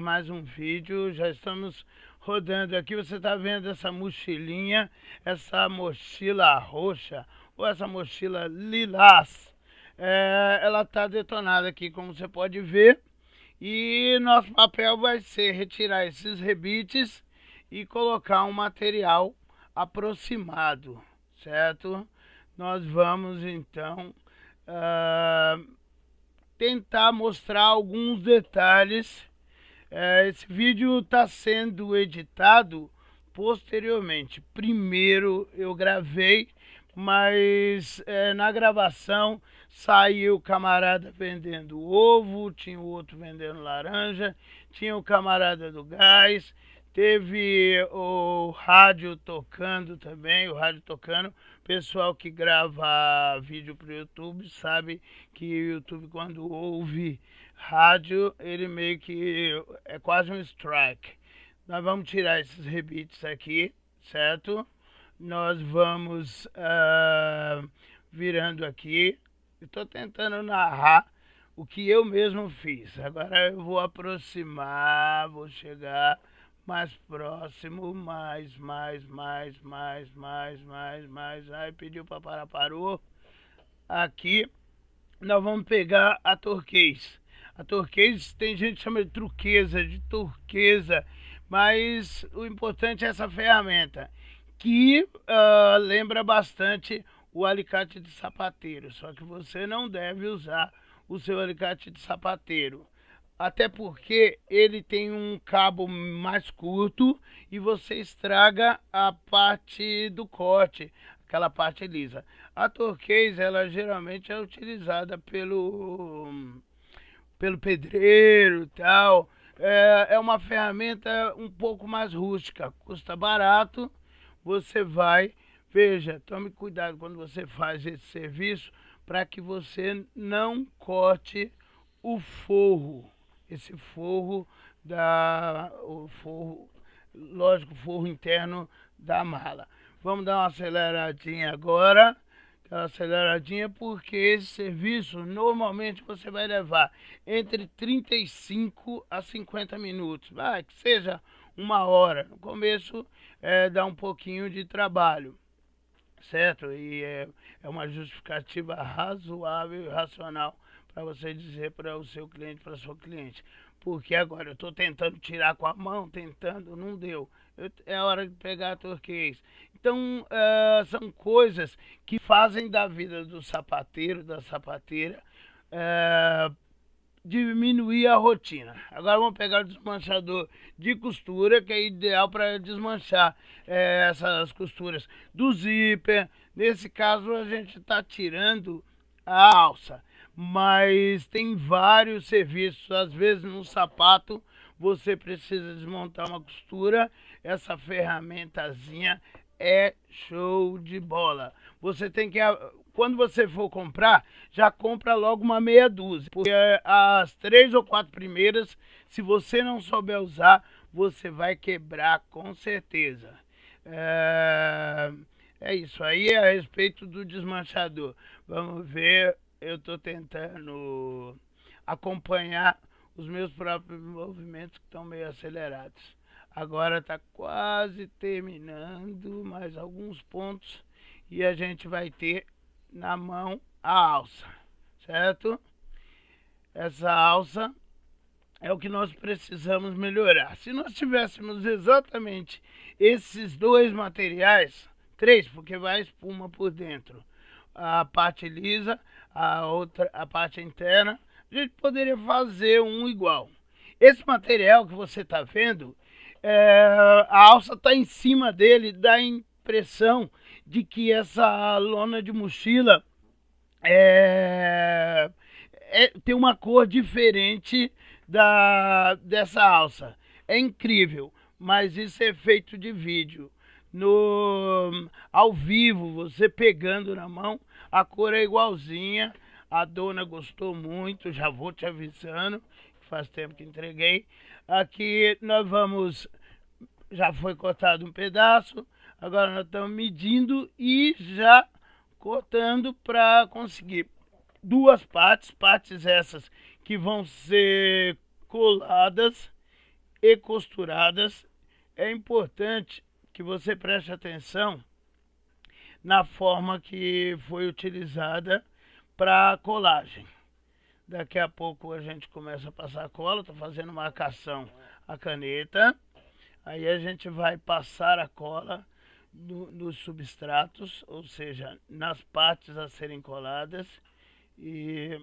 mais um vídeo, já estamos rodando aqui, você está vendo essa mochilinha, essa mochila roxa, ou essa mochila lilás, é, ela está detonada aqui, como você pode ver, e nosso papel vai ser retirar esses rebites e colocar um material aproximado, certo? Nós vamos então uh, tentar mostrar alguns detalhes esse vídeo está sendo editado posteriormente. Primeiro eu gravei, mas é, na gravação saiu o camarada vendendo ovo, tinha o outro vendendo laranja, tinha o camarada do gás, teve o rádio tocando também, o rádio tocando. Pessoal que grava vídeo para o YouTube sabe que o YouTube quando ouve rádio, ele meio que é quase um strike. Nós vamos tirar esses rebites aqui, certo? Nós vamos uh, virando aqui. Estou tentando narrar o que eu mesmo fiz. Agora eu vou aproximar, vou chegar mais próximo, mais, mais, mais, mais, mais, mais, mais. Aí pediu para parar, parou. Aqui nós vamos pegar a turquês. A turquesa, tem gente que chama de truqueza, de turquesa, mas o importante é essa ferramenta, que uh, lembra bastante o alicate de sapateiro, só que você não deve usar o seu alicate de sapateiro. Até porque ele tem um cabo mais curto e você estraga a parte do corte, aquela parte lisa. A turquesa, ela geralmente é utilizada pelo pelo pedreiro tal. É, é uma ferramenta um pouco mais rústica, custa barato. Você vai, veja, tome cuidado quando você faz esse serviço para que você não corte o forro, esse forro da o forro, lógico, forro interno da mala. Vamos dar uma aceleradinha agora aquela aceleradinha, porque esse serviço normalmente você vai levar entre 35 a 50 minutos, vai que seja uma hora. No começo é, dá um pouquinho de trabalho, certo? E é, é uma justificativa razoável e racional para você dizer para o seu cliente, para sua cliente. Porque agora eu estou tentando tirar com a mão, tentando, não deu. Eu, é hora de pegar a turquês. Então, uh, são coisas que fazem da vida do sapateiro, da sapateira, uh, diminuir a rotina. Agora vamos pegar o desmanchador de costura, que é ideal para desmanchar é, essas costuras do zíper. Nesse caso, a gente está tirando a alça, mas tem vários serviços. Às vezes, no sapato, você precisa desmontar uma costura. Essa ferramentazinha é show de bola. Você tem que, quando você for comprar, já compra logo uma meia dúzia. Porque as três ou quatro primeiras, se você não souber usar, você vai quebrar com certeza. É, é isso aí a respeito do desmanchador. Vamos ver, eu estou tentando acompanhar os meus próprios movimentos que estão meio acelerados. Agora está quase terminando mais alguns pontos e a gente vai ter na mão a alça, certo? Essa alça é o que nós precisamos melhorar. Se nós tivéssemos exatamente esses dois materiais, três, porque vai espuma por dentro, a parte lisa, a outra, a parte interna, a gente poderia fazer um igual. Esse material que você está vendo, é, a alça está em cima dele, dá a impressão de que essa lona de mochila é, é, tem uma cor diferente da, dessa alça. É incrível, mas isso é feito de vídeo. No, ao vivo, você pegando na mão, a cor é igualzinha. A dona gostou muito, já vou te avisando, faz tempo que entreguei. Aqui nós vamos, já foi cortado um pedaço, agora nós estamos medindo e já cortando para conseguir duas partes, partes essas que vão ser coladas e costuradas, é importante que você preste atenção na forma que foi utilizada para colagem. Daqui a pouco a gente começa a passar cola, estou fazendo marcação a caneta. Aí a gente vai passar a cola no, nos substratos, ou seja, nas partes a serem coladas e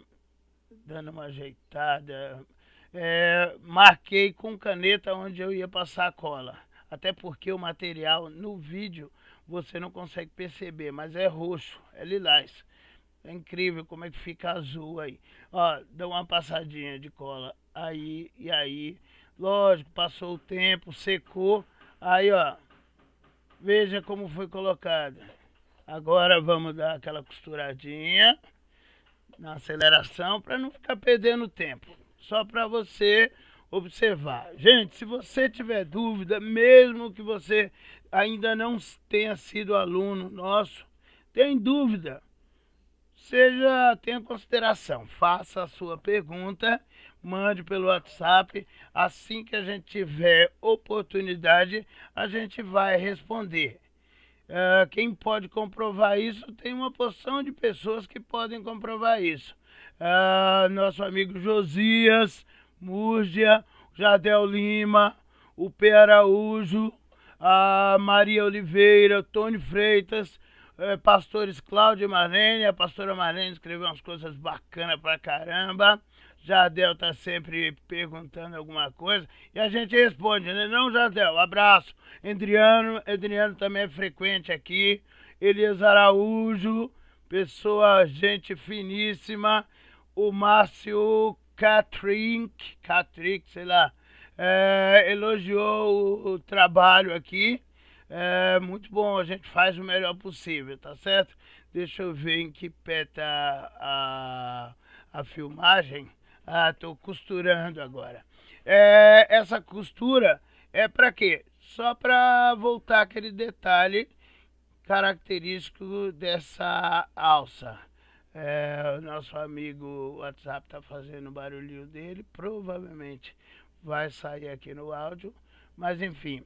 dando uma ajeitada. É, marquei com caneta onde eu ia passar a cola, até porque o material no vídeo você não consegue perceber, mas é roxo, é lilás. É incrível como é que fica azul aí. Ó, dá uma passadinha de cola aí e aí. Lógico, passou o tempo, secou. Aí, ó, veja como foi colocada. Agora vamos dar aquela costuradinha na aceleração para não ficar perdendo tempo. Só para você observar. Gente, se você tiver dúvida, mesmo que você ainda não tenha sido aluno nosso, tem dúvida, seja, tenha consideração, faça a sua pergunta, mande pelo WhatsApp, assim que a gente tiver oportunidade, a gente vai responder. Uh, quem pode comprovar isso, tem uma porção de pessoas que podem comprovar isso. Uh, nosso amigo Josias, Múrgia, Jadel Lima, o P. Araújo, a Maria Oliveira, Tony Freitas, pastores Cláudio e Marlene, a pastora Marlene escreveu umas coisas bacanas pra caramba. Jadel tá sempre perguntando alguma coisa e a gente responde, né? Não, Jadel, abraço. Adriano, Adriano também é frequente aqui. Elias Araújo, pessoa, gente finíssima. O Márcio Catrink, Catrink, sei lá, é, elogiou o, o trabalho aqui. É muito bom, a gente faz o melhor possível, tá certo? Deixa eu ver em que pé tá a, a filmagem. Ah, tô costurando agora. É, essa costura é para quê? Só para voltar aquele detalhe característico dessa alça. É, o nosso amigo WhatsApp tá fazendo o barulhinho dele, provavelmente vai sair aqui no áudio, mas enfim,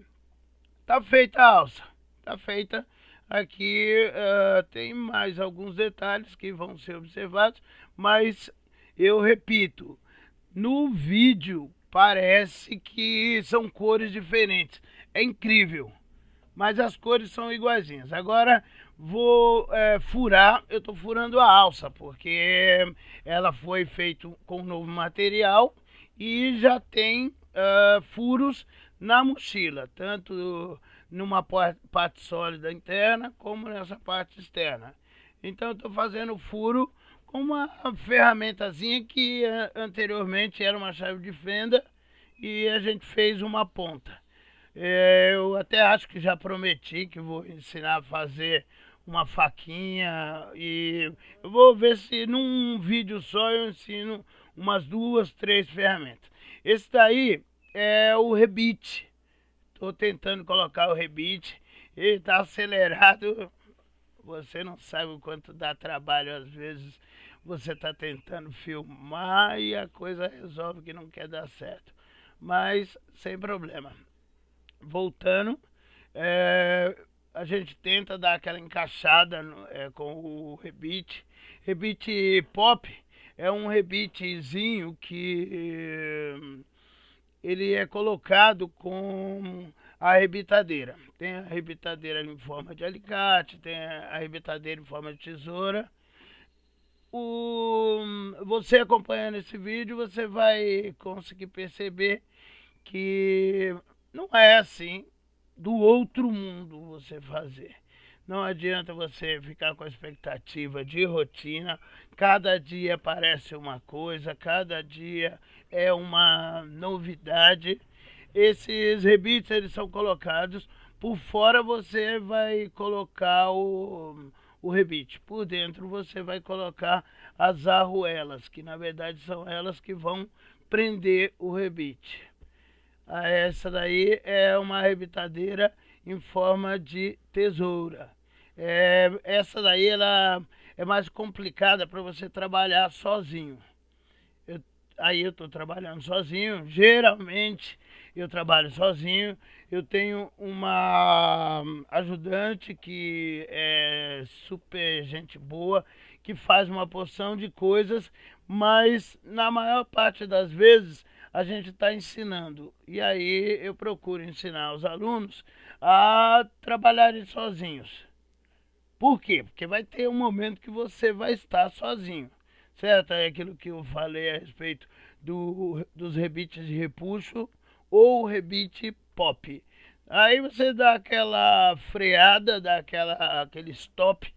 Tá feita a alça, tá feita. Aqui uh, tem mais alguns detalhes que vão ser observados, mas eu repito, no vídeo parece que são cores diferentes. É incrível, mas as cores são iguaizinhas. Agora vou é, furar, eu estou furando a alça, porque ela foi feita com novo material e já tem uh, furos na mochila, tanto numa parte sólida interna como nessa parte externa. Então estou fazendo furo com uma ferramentazinha que uh, anteriormente era uma chave de fenda e a gente fez uma ponta. É, eu até acho que já prometi que vou ensinar a fazer uma faquinha e eu vou ver se num vídeo só eu ensino umas duas, três ferramentas. Esse daí é o rebite. Estou tentando colocar o rebite. Ele está acelerado. Você não sabe o quanto dá trabalho às vezes. Você está tentando filmar e a coisa resolve que não quer dar certo. Mas sem problema. Voltando, é, a gente tenta dar aquela encaixada é, com o rebite. Rebite pop é um rebitezinho que ele é colocado com a arrebitadeira. Tem a arrebitadeira em forma de alicate, tem a arrebitadeira em forma de tesoura. O, você acompanhando esse vídeo, você vai conseguir perceber que não é assim do outro mundo você fazer. Não adianta você ficar com a expectativa de rotina. Cada dia aparece uma coisa, cada dia é uma novidade. Esses rebites eles são colocados por fora você vai colocar o, o rebite, por dentro você vai colocar as arruelas, que na verdade são elas que vão prender o rebite. Ah, essa daí é uma rebitadeira em forma de tesoura. É, essa daí ela é mais complicada para você trabalhar sozinho. Eu, aí eu estou trabalhando sozinho. Geralmente eu trabalho sozinho, eu tenho uma ajudante que é super gente boa, que faz uma porção de coisas, mas na maior parte das vezes a gente está ensinando. E aí eu procuro ensinar os alunos a trabalharem sozinhos. Por quê? Porque vai ter um momento que você vai estar sozinho, certo? É aquilo que eu falei a respeito do, dos rebites de repuxo ou rebite pop. Aí você dá aquela freada, dá aquela, aquele stop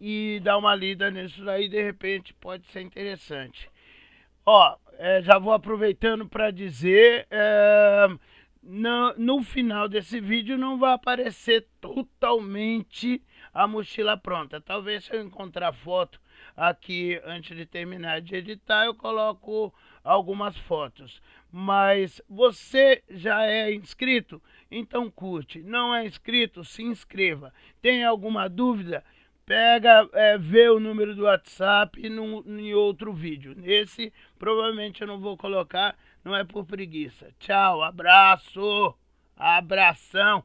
e dá uma lida nisso daí, de repente pode ser interessante. Ó, é, já vou aproveitando para dizer, é, no, no final desse vídeo não vai aparecer totalmente a mochila pronta. Talvez se eu encontrar foto aqui antes de terminar de editar, eu coloco algumas fotos. Mas você já é inscrito? Então curte. Não é inscrito? Se inscreva. Tem alguma dúvida? Pega, é, vê o número do WhatsApp no, em outro vídeo. Nesse, provavelmente eu não vou colocar, não é por preguiça. Tchau, abraço, abração.